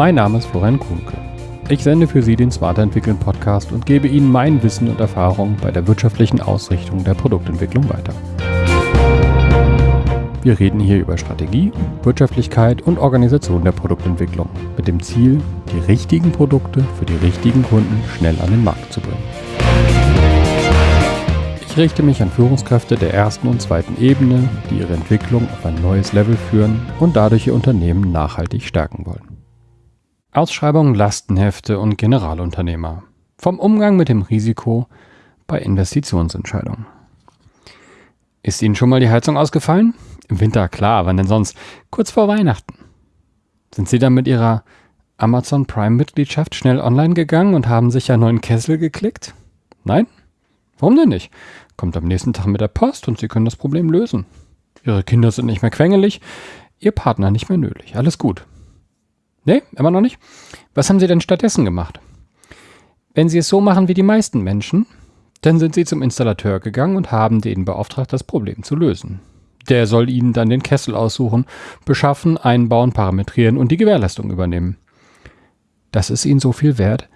Mein Name ist Florian Kuhnke. Ich sende für Sie den Smarter Entwickeln Podcast und gebe Ihnen mein Wissen und Erfahrung bei der wirtschaftlichen Ausrichtung der Produktentwicklung weiter. Wir reden hier über Strategie, Wirtschaftlichkeit und Organisation der Produktentwicklung mit dem Ziel, die richtigen Produkte für die richtigen Kunden schnell an den Markt zu bringen. Ich richte mich an Führungskräfte der ersten und zweiten Ebene, die ihre Entwicklung auf ein neues Level führen und dadurch ihr Unternehmen nachhaltig stärken wollen. Ausschreibungen, Lastenhefte und Generalunternehmer. Vom Umgang mit dem Risiko bei Investitionsentscheidungen. Ist Ihnen schon mal die Heizung ausgefallen? Im Winter, klar, wann denn sonst? Kurz vor Weihnachten. Sind Sie dann mit Ihrer Amazon Prime-Mitgliedschaft schnell online gegangen und haben sich einen neuen Kessel geklickt? Nein? Warum denn nicht? Kommt am nächsten Tag mit der Post und Sie können das Problem lösen. Ihre Kinder sind nicht mehr quengelig, Ihr Partner nicht mehr nötig. Alles gut. Nee, immer noch nicht? Was haben Sie denn stattdessen gemacht? Wenn Sie es so machen wie die meisten Menschen, dann sind Sie zum Installateur gegangen und haben den beauftragt, das Problem zu lösen. Der soll Ihnen dann den Kessel aussuchen, beschaffen, einbauen, parametrieren und die Gewährleistung übernehmen. Das ist Ihnen so viel wert,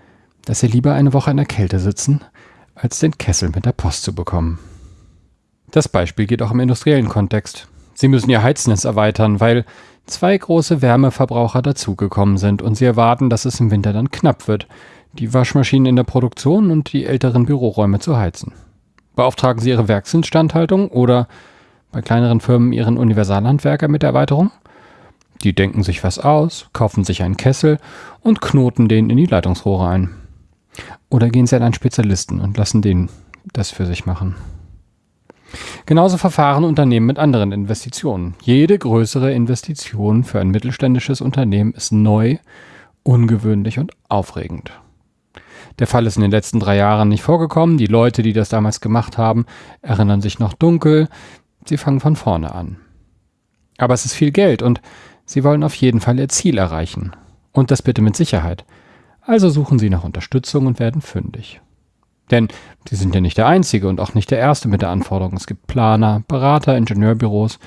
dass Sie lieber eine Woche in der Kälte sitzen, als den Kessel mit der Post zu bekommen. Das Beispiel geht auch im industriellen Kontext. Sie müssen Ihr Heiznetz erweitern, weil zwei große Wärmeverbraucher dazugekommen sind und sie erwarten, dass es im Winter dann knapp wird, die Waschmaschinen in der Produktion und die älteren Büroräume zu heizen. Beauftragen Sie Ihre Werksinstandhaltung oder bei kleineren Firmen Ihren Universalhandwerker mit der Erweiterung? Die denken sich was aus, kaufen sich einen Kessel und knoten den in die Leitungsrohre ein. Oder gehen Sie an einen Spezialisten und lassen den das für sich machen. Genauso verfahren Unternehmen mit anderen Investitionen. Jede größere Investition für ein mittelständisches Unternehmen ist neu, ungewöhnlich und aufregend. Der Fall ist in den letzten drei Jahren nicht vorgekommen. Die Leute, die das damals gemacht haben, erinnern sich noch dunkel. Sie fangen von vorne an. Aber es ist viel Geld und sie wollen auf jeden Fall ihr Ziel erreichen. Und das bitte mit Sicherheit. Also suchen sie nach Unterstützung und werden fündig. Denn sie sind ja nicht der Einzige und auch nicht der Erste mit der Anforderung. Es gibt Planer, Berater, Ingenieurbüros,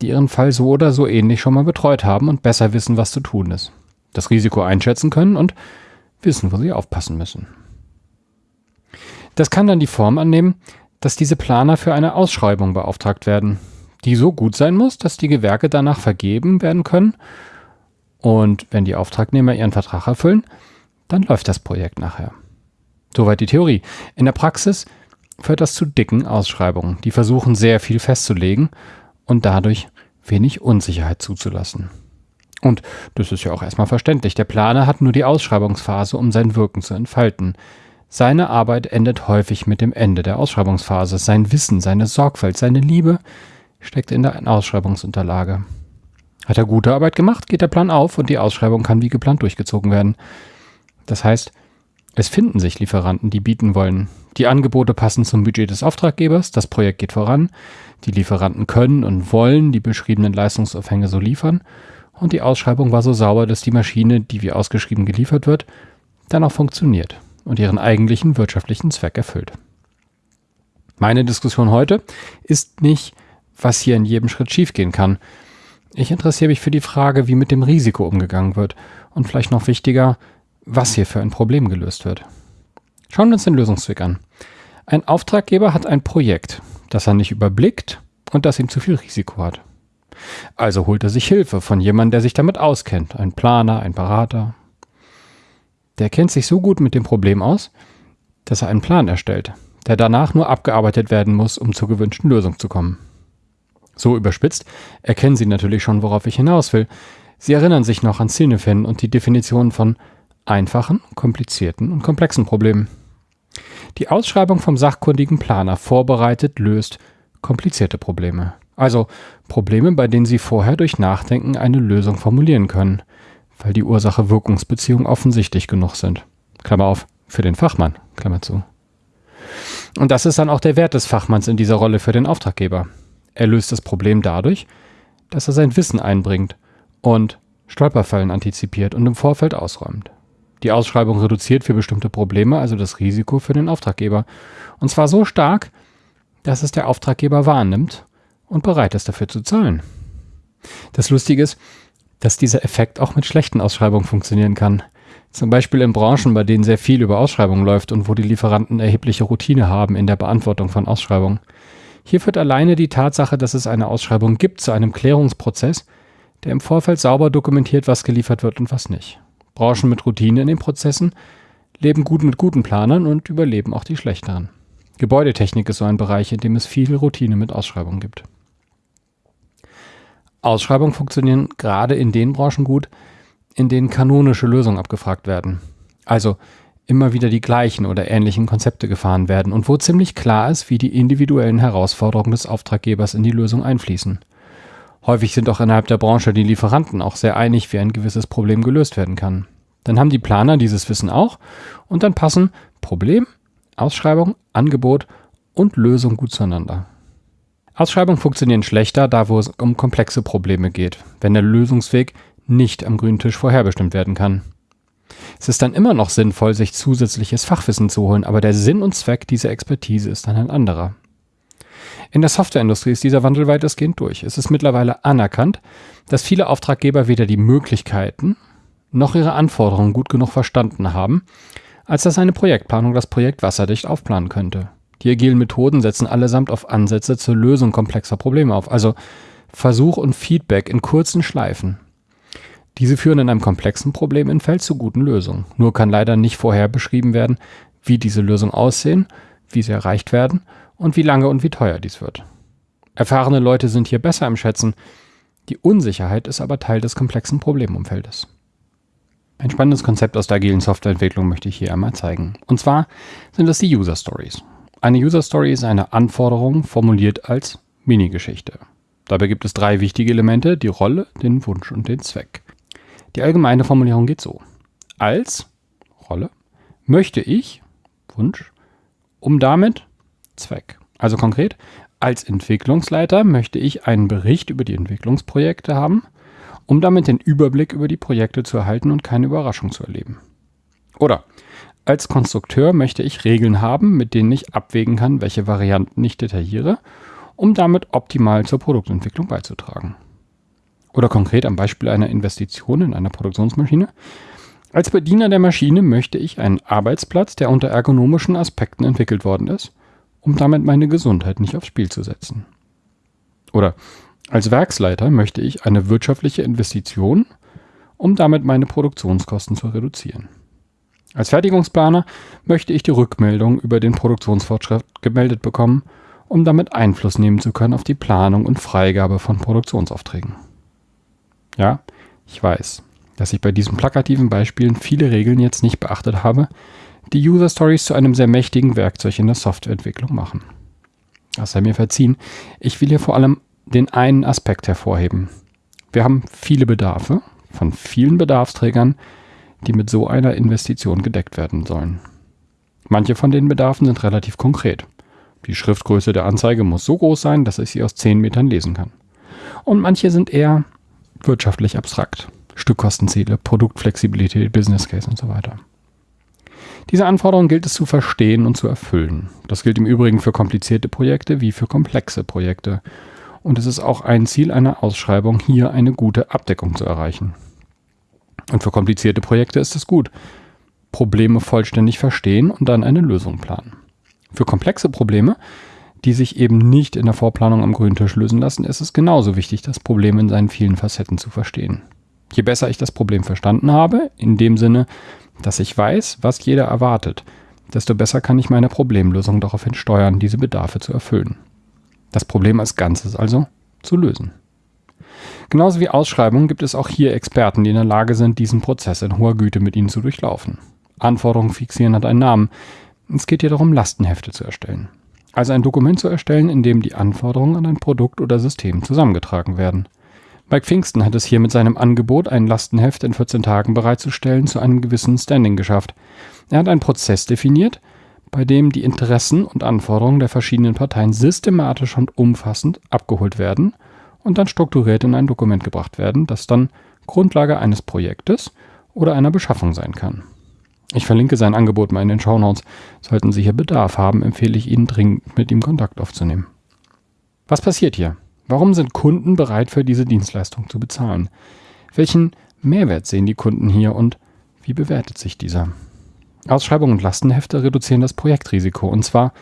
die ihren Fall so oder so ähnlich schon mal betreut haben und besser wissen, was zu tun ist. Das Risiko einschätzen können und wissen, wo sie aufpassen müssen. Das kann dann die Form annehmen, dass diese Planer für eine Ausschreibung beauftragt werden, die so gut sein muss, dass die Gewerke danach vergeben werden können. Und wenn die Auftragnehmer ihren Vertrag erfüllen, dann läuft das Projekt nachher. Soweit die Theorie. In der Praxis führt das zu dicken Ausschreibungen, die versuchen sehr viel festzulegen und dadurch wenig Unsicherheit zuzulassen. Und das ist ja auch erstmal verständlich. Der Planer hat nur die Ausschreibungsphase, um sein Wirken zu entfalten. Seine Arbeit endet häufig mit dem Ende der Ausschreibungsphase. Sein Wissen, seine Sorgfalt, seine Liebe steckt in der Ausschreibungsunterlage. Hat er gute Arbeit gemacht, geht der Plan auf und die Ausschreibung kann wie geplant durchgezogen werden. Das heißt, es finden sich Lieferanten, die bieten wollen. Die Angebote passen zum Budget des Auftraggebers, das Projekt geht voran, die Lieferanten können und wollen die beschriebenen Leistungsaufhänge so liefern und die Ausschreibung war so sauber, dass die Maschine, die wie ausgeschrieben geliefert wird, dann auch funktioniert und ihren eigentlichen wirtschaftlichen Zweck erfüllt. Meine Diskussion heute ist nicht, was hier in jedem Schritt schiefgehen kann. Ich interessiere mich für die Frage, wie mit dem Risiko umgegangen wird und vielleicht noch wichtiger, was hier für ein Problem gelöst wird. Schauen wir uns den Lösungsweg an. Ein Auftraggeber hat ein Projekt, das er nicht überblickt und das ihm zu viel Risiko hat. Also holt er sich Hilfe von jemandem, der sich damit auskennt, ein Planer, ein Berater. Der kennt sich so gut mit dem Problem aus, dass er einen Plan erstellt, der danach nur abgearbeitet werden muss, um zur gewünschten Lösung zu kommen. So überspitzt erkennen Sie natürlich schon, worauf ich hinaus will. Sie erinnern sich noch an Cinefin und die Definition von einfachen, komplizierten und komplexen Problemen. Die Ausschreibung vom sachkundigen Planer vorbereitet löst komplizierte Probleme. Also Probleme, bei denen Sie vorher durch Nachdenken eine Lösung formulieren können, weil die Ursache-Wirkungsbeziehungen offensichtlich genug sind. Klammer auf, für den Fachmann, Klammer zu. Und das ist dann auch der Wert des Fachmanns in dieser Rolle für den Auftraggeber. Er löst das Problem dadurch, dass er sein Wissen einbringt und Stolperfallen antizipiert und im Vorfeld ausräumt. Die Ausschreibung reduziert für bestimmte Probleme also das Risiko für den Auftraggeber. Und zwar so stark, dass es der Auftraggeber wahrnimmt und bereit ist dafür zu zahlen. Das Lustige ist, dass dieser Effekt auch mit schlechten Ausschreibungen funktionieren kann. Zum Beispiel in Branchen, bei denen sehr viel über Ausschreibungen läuft und wo die Lieferanten erhebliche Routine haben in der Beantwortung von Ausschreibungen. Hier führt alleine die Tatsache, dass es eine Ausschreibung gibt, zu einem Klärungsprozess, der im Vorfeld sauber dokumentiert, was geliefert wird und was nicht. Branchen mit Routine in den Prozessen leben gut mit guten Planern und überleben auch die schlechteren. Gebäudetechnik ist so ein Bereich, in dem es viel Routine mit Ausschreibungen gibt. Ausschreibungen funktionieren gerade in den Branchen gut, in denen kanonische Lösungen abgefragt werden. Also immer wieder die gleichen oder ähnlichen Konzepte gefahren werden und wo ziemlich klar ist, wie die individuellen Herausforderungen des Auftraggebers in die Lösung einfließen. Häufig sind auch innerhalb der Branche die Lieferanten auch sehr einig, wie ein gewisses Problem gelöst werden kann. Dann haben die Planer dieses Wissen auch und dann passen Problem, Ausschreibung, Angebot und Lösung gut zueinander. Ausschreibungen funktionieren schlechter, da wo es um komplexe Probleme geht, wenn der Lösungsweg nicht am grünen Tisch vorherbestimmt werden kann. Es ist dann immer noch sinnvoll, sich zusätzliches Fachwissen zu holen, aber der Sinn und Zweck dieser Expertise ist dann ein anderer. In der Softwareindustrie ist dieser Wandel weitestgehend durch. Es ist mittlerweile anerkannt, dass viele Auftraggeber weder die Möglichkeiten noch ihre Anforderungen gut genug verstanden haben, als dass eine Projektplanung das Projekt wasserdicht aufplanen könnte. Die agilen Methoden setzen allesamt auf Ansätze zur Lösung komplexer Probleme auf, also Versuch und Feedback in kurzen Schleifen. Diese führen in einem komplexen Probleminfeld zu guten Lösungen. Nur kann leider nicht vorher beschrieben werden, wie diese Lösungen aussehen, wie sie erreicht werden und wie lange und wie teuer dies wird. Erfahrene Leute sind hier besser im Schätzen, die Unsicherheit ist aber Teil des komplexen Problemumfeldes. Ein spannendes Konzept aus der agilen Softwareentwicklung möchte ich hier einmal zeigen. Und zwar sind es die User Stories. Eine User Story ist eine Anforderung formuliert als Minigeschichte. Dabei gibt es drei wichtige Elemente, die Rolle, den Wunsch und den Zweck. Die allgemeine Formulierung geht so. Als Rolle möchte ich, Wunsch, um damit Zweck. Also konkret, als Entwicklungsleiter möchte ich einen Bericht über die Entwicklungsprojekte haben, um damit den Überblick über die Projekte zu erhalten und keine Überraschung zu erleben. Oder als Konstrukteur möchte ich Regeln haben, mit denen ich abwägen kann, welche Varianten ich detailliere, um damit optimal zur Produktentwicklung beizutragen. Oder konkret am Beispiel einer Investition in eine Produktionsmaschine. Als Bediener der Maschine möchte ich einen Arbeitsplatz, der unter ergonomischen Aspekten entwickelt worden ist, um damit meine Gesundheit nicht aufs Spiel zu setzen. Oder als Werksleiter möchte ich eine wirtschaftliche Investition, um damit meine Produktionskosten zu reduzieren. Als Fertigungsplaner möchte ich die Rückmeldung über den Produktionsfortschritt gemeldet bekommen, um damit Einfluss nehmen zu können auf die Planung und Freigabe von Produktionsaufträgen. Ja, ich weiß, dass ich bei diesen plakativen Beispielen viele Regeln jetzt nicht beachtet habe, die User Stories zu einem sehr mächtigen Werkzeug in der Softwareentwicklung machen. Das sei mir verziehen, ich will hier vor allem den einen Aspekt hervorheben. Wir haben viele Bedarfe von vielen Bedarfsträgern, die mit so einer Investition gedeckt werden sollen. Manche von den Bedarfen sind relativ konkret. Die Schriftgröße der Anzeige muss so groß sein, dass ich sie aus 10 Metern lesen kann. Und manche sind eher wirtschaftlich abstrakt. Stückkostenziele, Produktflexibilität, Business Case und so weiter. Diese Anforderungen gilt es zu verstehen und zu erfüllen. Das gilt im Übrigen für komplizierte Projekte wie für komplexe Projekte. Und es ist auch ein Ziel einer Ausschreibung, hier eine gute Abdeckung zu erreichen. Und für komplizierte Projekte ist es gut. Probleme vollständig verstehen und dann eine Lösung planen. Für komplexe Probleme, die sich eben nicht in der Vorplanung am grünen Tisch lösen lassen, ist es genauso wichtig, das Problem in seinen vielen Facetten zu verstehen. Je besser ich das Problem verstanden habe, in dem Sinne, dass ich weiß, was jeder erwartet, desto besser kann ich meine Problemlösung daraufhin steuern, diese Bedarfe zu erfüllen. Das Problem als Ganzes also zu lösen. Genauso wie Ausschreibungen gibt es auch hier Experten, die in der Lage sind, diesen Prozess in hoher Güte mit ihnen zu durchlaufen. Anforderungen fixieren hat einen Namen. Es geht hier darum, Lastenhefte zu erstellen. Also ein Dokument zu erstellen, in dem die Anforderungen an ein Produkt oder System zusammengetragen werden. Mike Pfingsten hat es hier mit seinem Angebot, ein Lastenheft in 14 Tagen bereitzustellen, zu einem gewissen Standing geschafft. Er hat einen Prozess definiert, bei dem die Interessen und Anforderungen der verschiedenen Parteien systematisch und umfassend abgeholt werden und dann strukturiert in ein Dokument gebracht werden, das dann Grundlage eines Projektes oder einer Beschaffung sein kann. Ich verlinke sein Angebot mal in den Shownotes. Sollten Sie hier Bedarf haben, empfehle ich Ihnen dringend mit ihm Kontakt aufzunehmen. Was passiert hier? Warum sind Kunden bereit für diese Dienstleistung zu bezahlen? Welchen Mehrwert sehen die Kunden hier und wie bewertet sich dieser? Ausschreibungen und Lastenhefte reduzieren das Projektrisiko und zwar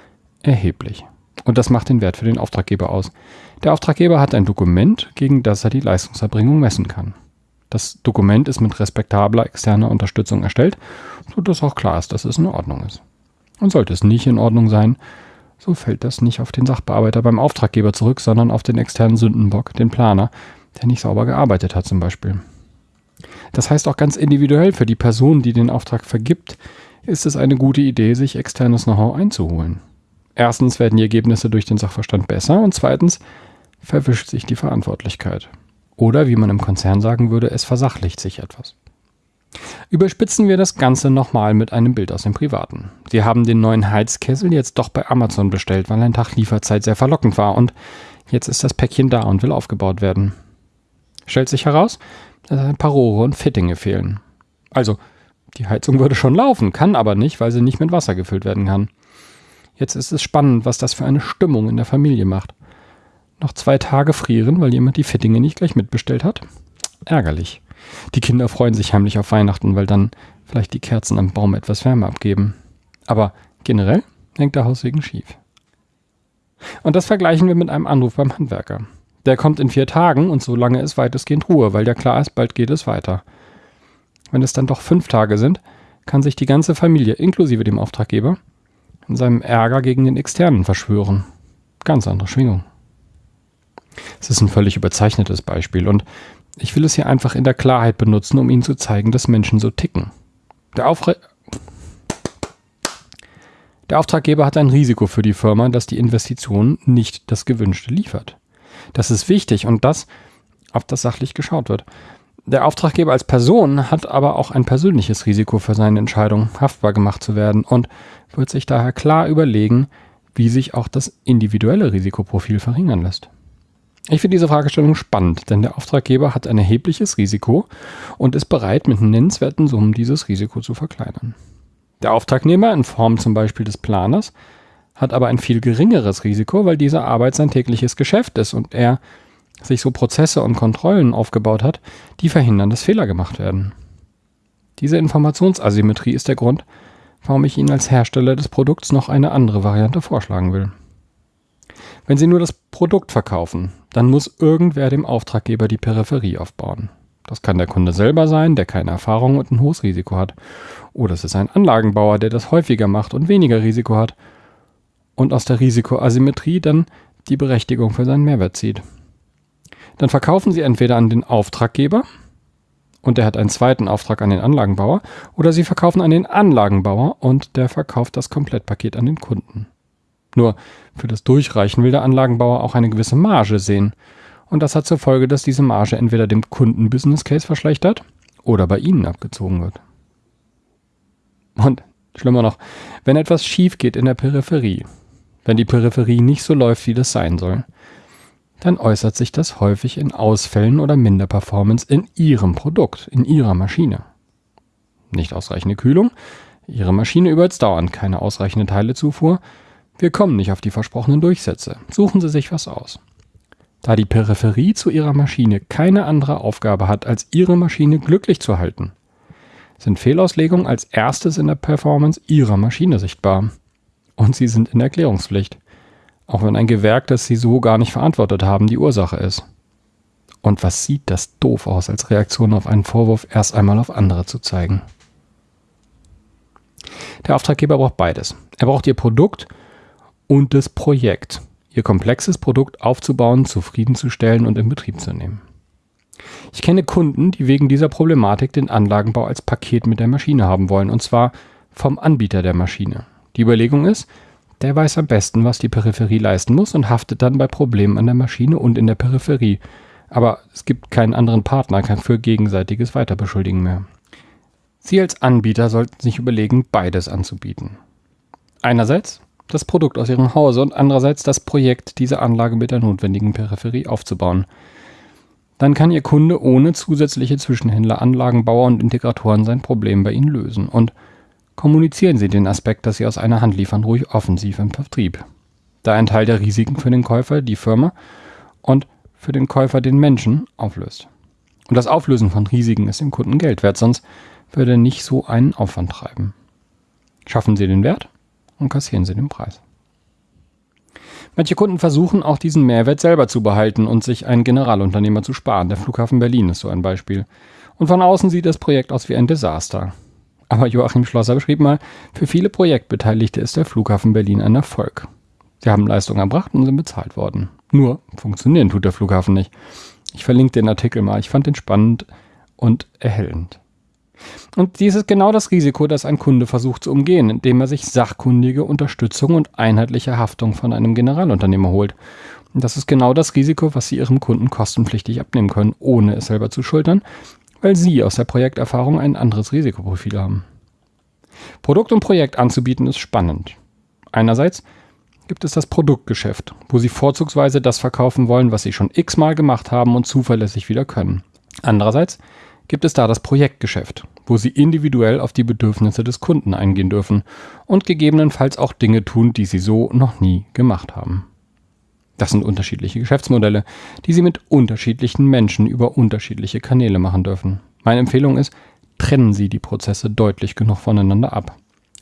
erheblich. Und das macht den Wert für den Auftraggeber aus. Der Auftraggeber hat ein Dokument, gegen das er die Leistungserbringung messen kann. Das Dokument ist mit respektabler externer Unterstützung erstellt, sodass auch klar ist, dass es in Ordnung ist. Und sollte es nicht in Ordnung sein, so fällt das nicht auf den Sachbearbeiter beim Auftraggeber zurück, sondern auf den externen Sündenbock, den Planer, der nicht sauber gearbeitet hat zum Beispiel. Das heißt auch ganz individuell für die Person, die den Auftrag vergibt, ist es eine gute Idee, sich externes Know-how einzuholen. Erstens werden die Ergebnisse durch den Sachverstand besser und zweitens verwischt sich die Verantwortlichkeit. Oder wie man im Konzern sagen würde, es versachlicht sich etwas. Überspitzen wir das Ganze nochmal mit einem Bild aus dem Privaten. Sie haben den neuen Heizkessel jetzt doch bei Amazon bestellt, weil ein Tag Lieferzeit sehr verlockend war und jetzt ist das Päckchen da und will aufgebaut werden. Stellt sich heraus, dass ein paar Rohre und Fittinge fehlen. Also, die Heizung würde schon laufen, kann aber nicht, weil sie nicht mit Wasser gefüllt werden kann. Jetzt ist es spannend, was das für eine Stimmung in der Familie macht. Noch zwei Tage frieren, weil jemand die Fittinge nicht gleich mitbestellt hat? Ärgerlich. Die Kinder freuen sich heimlich auf Weihnachten, weil dann vielleicht die Kerzen am Baum etwas Wärme abgeben. Aber generell hängt der Haussegen schief. Und das vergleichen wir mit einem Anruf beim Handwerker. Der kommt in vier Tagen und so lange ist weitestgehend Ruhe, weil ja klar ist, bald geht es weiter. Wenn es dann doch fünf Tage sind, kann sich die ganze Familie, inklusive dem Auftraggeber, in seinem Ärger gegen den Externen verschwören. Ganz andere Schwingung. Es ist ein völlig überzeichnetes Beispiel und ich will es hier einfach in der Klarheit benutzen, um Ihnen zu zeigen, dass Menschen so ticken. Der, Aufre der Auftraggeber hat ein Risiko für die Firma, dass die Investition nicht das Gewünschte liefert. Das ist wichtig und das, auf das sachlich geschaut wird. Der Auftraggeber als Person hat aber auch ein persönliches Risiko für seine Entscheidung, haftbar gemacht zu werden und wird sich daher klar überlegen, wie sich auch das individuelle Risikoprofil verringern lässt. Ich finde diese Fragestellung spannend, denn der Auftraggeber hat ein erhebliches Risiko und ist bereit, mit nennenswerten Summen dieses Risiko zu verkleinern. Der Auftragnehmer in Form zum Beispiel des Planers hat aber ein viel geringeres Risiko, weil diese Arbeit sein tägliches Geschäft ist und er sich so Prozesse und Kontrollen aufgebaut hat, die verhindern, dass Fehler gemacht werden. Diese Informationsasymmetrie ist der Grund, warum ich Ihnen als Hersteller des Produkts noch eine andere Variante vorschlagen will. Wenn Sie nur das Produkt verkaufen, dann muss irgendwer dem Auftraggeber die Peripherie aufbauen. Das kann der Kunde selber sein, der keine Erfahrung und ein hohes Risiko hat. Oder es ist ein Anlagenbauer, der das häufiger macht und weniger Risiko hat. Und aus der Risikoasymmetrie dann die Berechtigung für seinen Mehrwert zieht. Dann verkaufen Sie entweder an den Auftraggeber und der hat einen zweiten Auftrag an den Anlagenbauer oder Sie verkaufen an den Anlagenbauer und der verkauft das Komplettpaket an den Kunden. Nur für das Durchreichen will der Anlagenbauer auch eine gewisse Marge sehen. Und das hat zur Folge, dass diese Marge entweder dem Kunden Business Case verschlechtert oder bei Ihnen abgezogen wird. Und schlimmer noch, wenn etwas schief geht in der Peripherie, wenn die Peripherie nicht so läuft, wie das sein soll, dann äußert sich das häufig in Ausfällen oder Minderperformance in Ihrem Produkt, in Ihrer Maschine. Nicht ausreichende Kühlung, Ihre Maschine überhitzt dauernd, keine ausreichende Teilezufuhr, wir kommen nicht auf die versprochenen Durchsätze. Suchen Sie sich was aus. Da die Peripherie zu Ihrer Maschine keine andere Aufgabe hat, als Ihre Maschine glücklich zu halten, sind Fehlauslegungen als erstes in der Performance Ihrer Maschine sichtbar. Und Sie sind in Erklärungspflicht. Auch wenn ein Gewerk, das Sie so gar nicht verantwortet haben, die Ursache ist. Und was sieht das doof aus, als Reaktion auf einen Vorwurf erst einmal auf andere zu zeigen? Der Auftraggeber braucht beides. Er braucht Ihr Produkt und das Projekt, ihr komplexes Produkt aufzubauen, zufriedenzustellen und in Betrieb zu nehmen. Ich kenne Kunden, die wegen dieser Problematik den Anlagenbau als Paket mit der Maschine haben wollen, und zwar vom Anbieter der Maschine. Die Überlegung ist, der weiß am besten, was die Peripherie leisten muss und haftet dann bei Problemen an der Maschine und in der Peripherie. Aber es gibt keinen anderen Partner für gegenseitiges Weiterbeschuldigen mehr. Sie als Anbieter sollten sich überlegen, beides anzubieten. Einerseits das Produkt aus ihrem Hause und andererseits das Projekt, diese Anlage mit der notwendigen Peripherie aufzubauen. Dann kann Ihr Kunde ohne zusätzliche Zwischenhändler, Anlagenbauer und Integratoren sein Problem bei Ihnen lösen. Und kommunizieren Sie den Aspekt, dass Sie aus einer Hand liefern, ruhig offensiv im Vertrieb. Da ein Teil der Risiken für den Käufer die Firma und für den Käufer den Menschen auflöst. Und das Auflösen von Risiken ist dem Kunden Geld wert, sonst würde er nicht so einen Aufwand treiben. Schaffen Sie den Wert und kassieren Sie den Preis. Manche Kunden versuchen auch diesen Mehrwert selber zu behalten und sich einen Generalunternehmer zu sparen. Der Flughafen Berlin ist so ein Beispiel. Und von außen sieht das Projekt aus wie ein Desaster. Aber Joachim Schlosser beschrieb mal, für viele Projektbeteiligte ist der Flughafen Berlin ein Erfolg. Sie haben Leistungen erbracht und sind bezahlt worden. Nur funktionieren tut der Flughafen nicht. Ich verlinke den Artikel mal. Ich fand den spannend und erhellend. Und dies ist genau das Risiko, das ein Kunde versucht zu umgehen, indem er sich sachkundige Unterstützung und einheitliche Haftung von einem Generalunternehmer holt. Und das ist genau das Risiko, was Sie Ihrem Kunden kostenpflichtig abnehmen können, ohne es selber zu schultern, weil Sie aus der Projekterfahrung ein anderes Risikoprofil haben. Produkt und Projekt anzubieten ist spannend. Einerseits gibt es das Produktgeschäft, wo Sie vorzugsweise das verkaufen wollen, was Sie schon x-mal gemacht haben und zuverlässig wieder können. Andererseits gibt es da das Projektgeschäft, wo Sie individuell auf die Bedürfnisse des Kunden eingehen dürfen und gegebenenfalls auch Dinge tun, die Sie so noch nie gemacht haben. Das sind unterschiedliche Geschäftsmodelle, die Sie mit unterschiedlichen Menschen über unterschiedliche Kanäle machen dürfen. Meine Empfehlung ist, trennen Sie die Prozesse deutlich genug voneinander ab.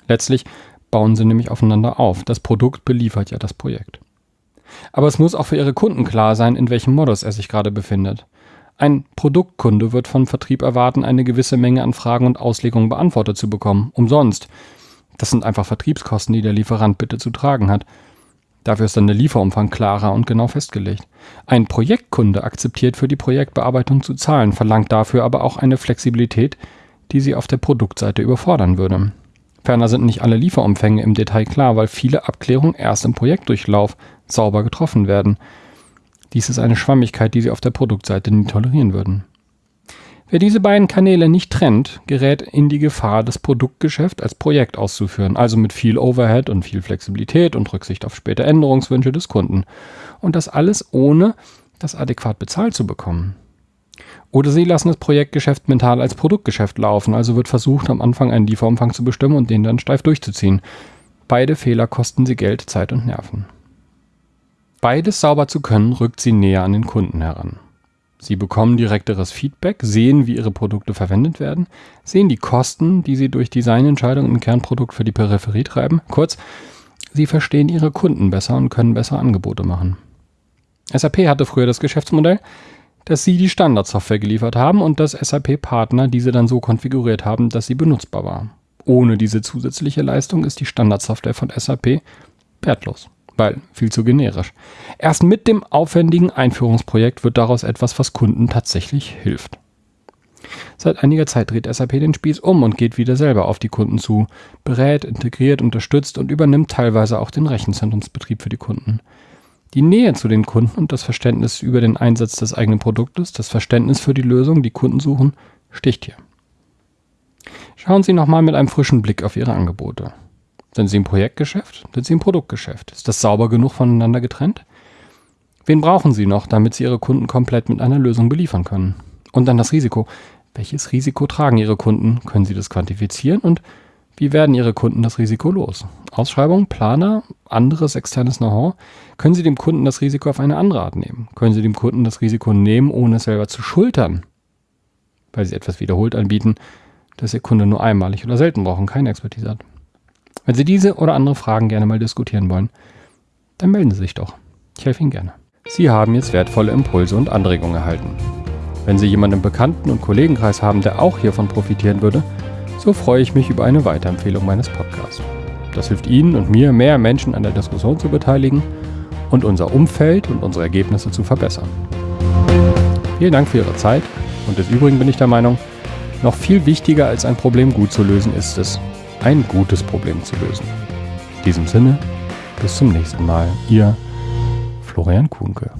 Letztlich bauen sie nämlich aufeinander auf. Das Produkt beliefert ja das Projekt. Aber es muss auch für Ihre Kunden klar sein, in welchem Modus er sich gerade befindet. Ein Produktkunde wird vom Vertrieb erwarten, eine gewisse Menge an Fragen und Auslegungen beantwortet zu bekommen. Umsonst. Das sind einfach Vertriebskosten, die der Lieferant bitte zu tragen hat. Dafür ist dann der Lieferumfang klarer und genau festgelegt. Ein Projektkunde akzeptiert für die Projektbearbeitung zu zahlen, verlangt dafür aber auch eine Flexibilität, die sie auf der Produktseite überfordern würde. Ferner sind nicht alle Lieferumfänge im Detail klar, weil viele Abklärungen erst im Projektdurchlauf sauber getroffen werden. Dies ist eine Schwammigkeit, die Sie auf der Produktseite nie tolerieren würden. Wer diese beiden Kanäle nicht trennt, gerät in die Gefahr, das Produktgeschäft als Projekt auszuführen, also mit viel Overhead und viel Flexibilität und Rücksicht auf späte Änderungswünsche des Kunden. Und das alles ohne das adäquat bezahlt zu bekommen. Oder sie lassen das Projektgeschäft mental als Produktgeschäft laufen, also wird versucht, am Anfang einen Lieferumfang zu bestimmen und den dann steif durchzuziehen. Beide Fehler kosten sie Geld, Zeit und Nerven. Beides sauber zu können, rückt sie näher an den Kunden heran. Sie bekommen direkteres Feedback, sehen, wie ihre Produkte verwendet werden, sehen die Kosten, die sie durch Designentscheidungen im Kernprodukt für die Peripherie treiben. Kurz, sie verstehen ihre Kunden besser und können bessere Angebote machen. SAP hatte früher das Geschäftsmodell, dass sie die Standardsoftware geliefert haben und dass SAP-Partner diese dann so konfiguriert haben, dass sie benutzbar war. Ohne diese zusätzliche Leistung ist die Standardsoftware von SAP wertlos weil viel zu generisch. Erst mit dem aufwendigen Einführungsprojekt wird daraus etwas, was Kunden tatsächlich hilft. Seit einiger Zeit dreht SAP den Spieß um und geht wieder selber auf die Kunden zu, berät, integriert, unterstützt und übernimmt teilweise auch den Rechenzentrumsbetrieb für die Kunden. Die Nähe zu den Kunden und das Verständnis über den Einsatz des eigenen Produktes, das Verständnis für die Lösung, die Kunden suchen, sticht hier. Schauen Sie nochmal mit einem frischen Blick auf Ihre Angebote. Sind Sie im Projektgeschäft? Sind Sie im Produktgeschäft? Ist das sauber genug voneinander getrennt? Wen brauchen Sie noch, damit Sie Ihre Kunden komplett mit einer Lösung beliefern können? Und dann das Risiko. Welches Risiko tragen Ihre Kunden? Können Sie das quantifizieren? Und wie werden Ihre Kunden das Risiko los? Ausschreibung, Planer, anderes externes Know-how? Können Sie dem Kunden das Risiko auf eine andere Art nehmen? Können Sie dem Kunden das Risiko nehmen, ohne es selber zu schultern? Weil Sie etwas wiederholt anbieten, das Ihr Kunde nur einmalig oder selten braucht und keine Expertise hat. Wenn Sie diese oder andere Fragen gerne mal diskutieren wollen, dann melden Sie sich doch. Ich helfe Ihnen gerne. Sie haben jetzt wertvolle Impulse und Anregungen erhalten. Wenn Sie jemanden im Bekannten- und Kollegenkreis haben, der auch hiervon profitieren würde, so freue ich mich über eine Weiterempfehlung meines Podcasts. Das hilft Ihnen und mir, mehr Menschen an der Diskussion zu beteiligen und unser Umfeld und unsere Ergebnisse zu verbessern. Vielen Dank für Ihre Zeit und des Übrigen bin ich der Meinung, noch viel wichtiger als ein Problem gut zu lösen ist es, ein gutes Problem zu lösen. In diesem Sinne, bis zum nächsten Mal. Ihr Florian Kuhnke.